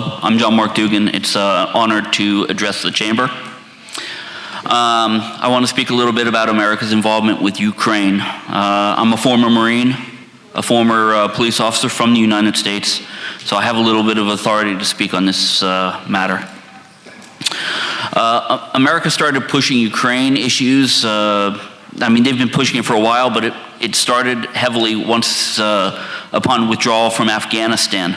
I'm John Mark Dougan. It's an honor to address the chamber. Um, I want to speak a little bit about America's involvement with Ukraine. Uh, I'm a former Marine, a former uh, police officer from the United States, so I have a little bit of authority to speak on this uh, matter. Uh, America started pushing Ukraine issues. Uh, I mean, they've been pushing it for a while, but it, it started heavily once uh, upon withdrawal from Afghanistan.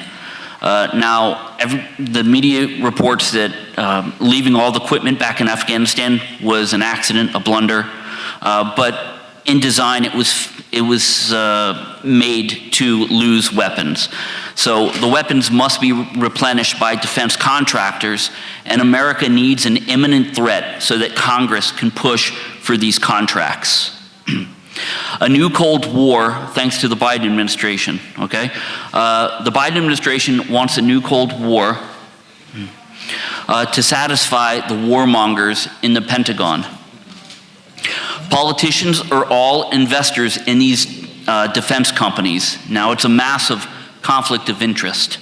Uh, now, every, the media reports that um, leaving all the equipment back in Afghanistan was an accident, a blunder, uh, but in design it was, it was uh, made to lose weapons. So the weapons must be replenished by defense contractors, and America needs an imminent threat so that Congress can push for these contracts. a new Cold War, thanks to the Biden administration, okay? Uh, the Biden administration wants a new Cold War uh, to satisfy the warmongers in the Pentagon. Politicians are all investors in these uh, defense companies. Now it's a massive conflict of interest.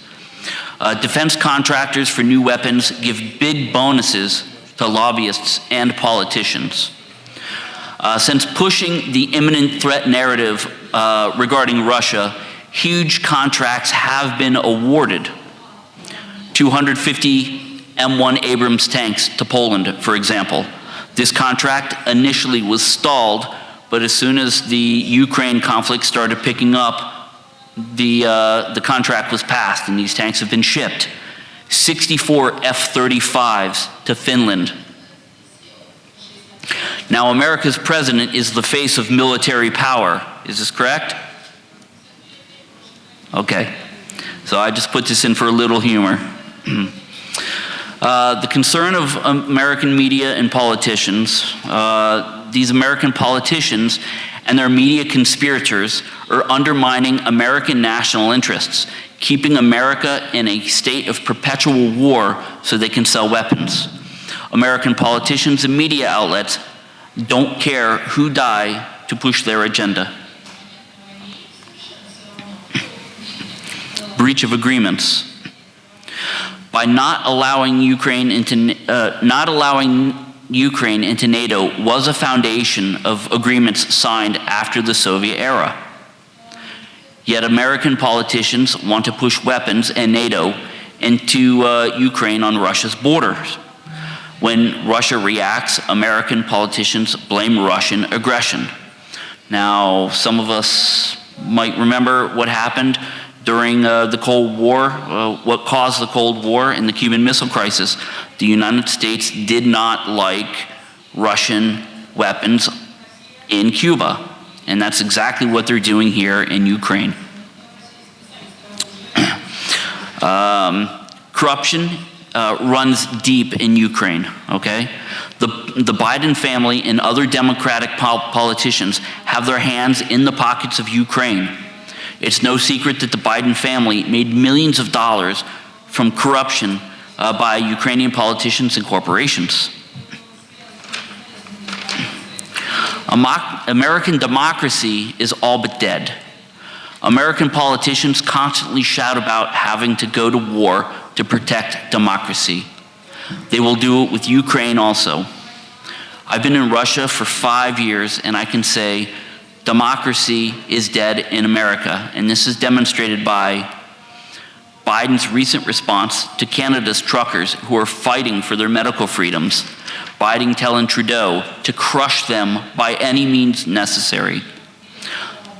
Uh, defense contractors for new weapons give big bonuses to lobbyists and politicians. Uh, since pushing the imminent threat narrative uh, regarding Russia, huge contracts have been awarded. 250 M1 Abrams tanks to Poland, for example. This contract initially was stalled, but as soon as the Ukraine conflict started picking up, the, uh, the contract was passed and these tanks have been shipped. 64 F-35s to Finland, now, America's president is the face of military power. Is this correct? Okay. So I just put this in for a little humor. uh, the concern of American media and politicians, uh, these American politicians and their media conspirators are undermining American national interests, keeping America in a state of perpetual war so they can sell weapons. American politicians and media outlets don't care who die to push their agenda. Breach of agreements. By not allowing Ukraine into, uh, not allowing Ukraine into NATO was a foundation of agreements signed after the Soviet era. Yet American politicians want to push weapons and NATO into uh, Ukraine on Russia's borders. When Russia reacts, American politicians blame Russian aggression. Now, some of us might remember what happened during uh, the Cold War, uh, what caused the Cold War and the Cuban Missile Crisis. The United States did not like Russian weapons in Cuba. And that's exactly what they're doing here in Ukraine. um, corruption uh, runs deep in Ukraine, okay? The, the Biden family and other Democratic pol politicians have their hands in the pockets of Ukraine. It's no secret that the Biden family made millions of dollars from corruption uh, by Ukrainian politicians and corporations. American democracy is all but dead. American politicians constantly shout about having to go to war to protect democracy. They will do it with Ukraine also. I've been in Russia for five years, and I can say democracy is dead in America. And this is demonstrated by Biden's recent response to Canada's truckers who are fighting for their medical freedoms. Biden telling Trudeau to crush them by any means necessary.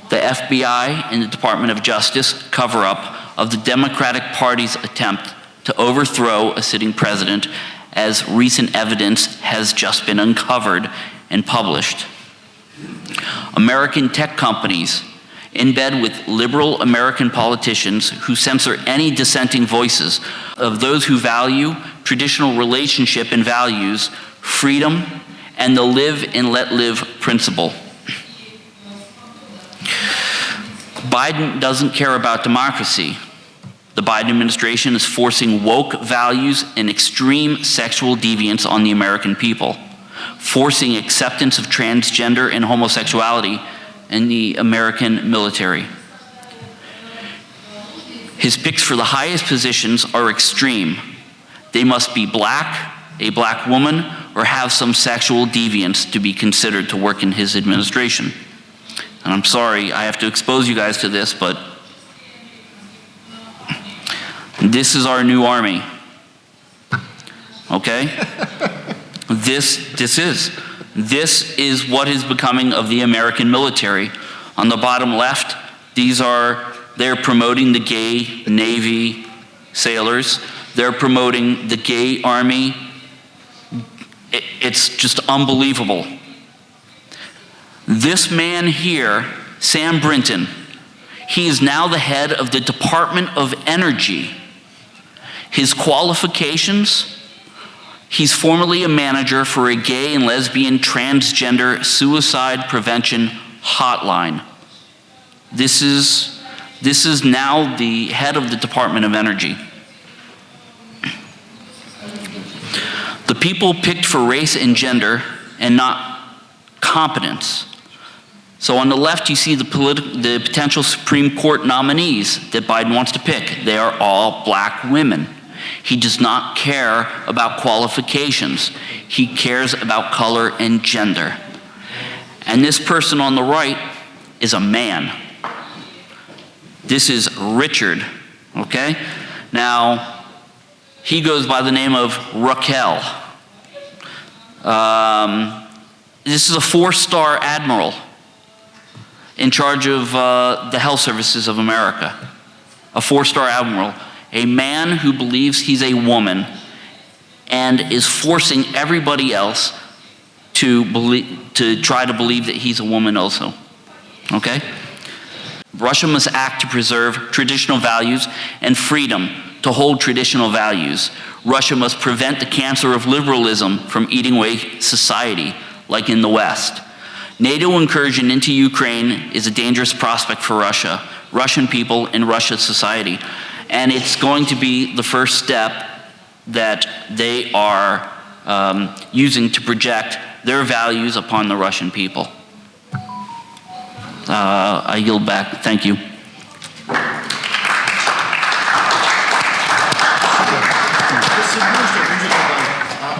The FBI and the Department of Justice cover up of the Democratic Party's attempt to overthrow a sitting president as recent evidence has just been uncovered and published. American tech companies in bed with liberal American politicians who censor any dissenting voices of those who value traditional relationship and values, freedom, and the live and let live principle. Biden doesn't care about democracy. The Biden administration is forcing woke values and extreme sexual deviance on the American people, forcing acceptance of transgender and homosexuality in the American military. His picks for the highest positions are extreme. They must be black, a black woman, or have some sexual deviance to be considered to work in his administration. And I'm sorry, I have to expose you guys to this, but this is our new army. Okay? this, this is. This is what is becoming of the American military. On the bottom left, these are, they're promoting the gay Navy sailors. They're promoting the gay Army. It- It's just unbelievable. This man here, Sam Brinton, he is now the head of the Department of Energy. His qualifications, he's formerly a manager for a gay and lesbian transgender suicide prevention hotline. This is, this is now the head of the Department of Energy. The people picked for race and gender and not competence. So on the left, you see the, the potential Supreme Court nominees that Biden wants to pick. They are all black women. He does not care about qualifications. He cares about color and gender. And this person on the right is a man. This is Richard, okay? Now, he goes by the name of Raquel. Um, this is a four-star admiral in charge of uh, the health services of America. A four-star admiral, a man who believes he's a woman and is forcing everybody else to believe, to try to believe that he's a woman also. Okay? Russia must act to preserve traditional values and freedom to hold traditional values. Russia must prevent the cancer of liberalism from eating away society, like in the West. NATO incursion into Ukraine is a dangerous prospect for Russia, Russian people, and Russia's society. And it's going to be the first step that they are um, using to project their values upon the Russian people. Uh, I yield back. Thank you.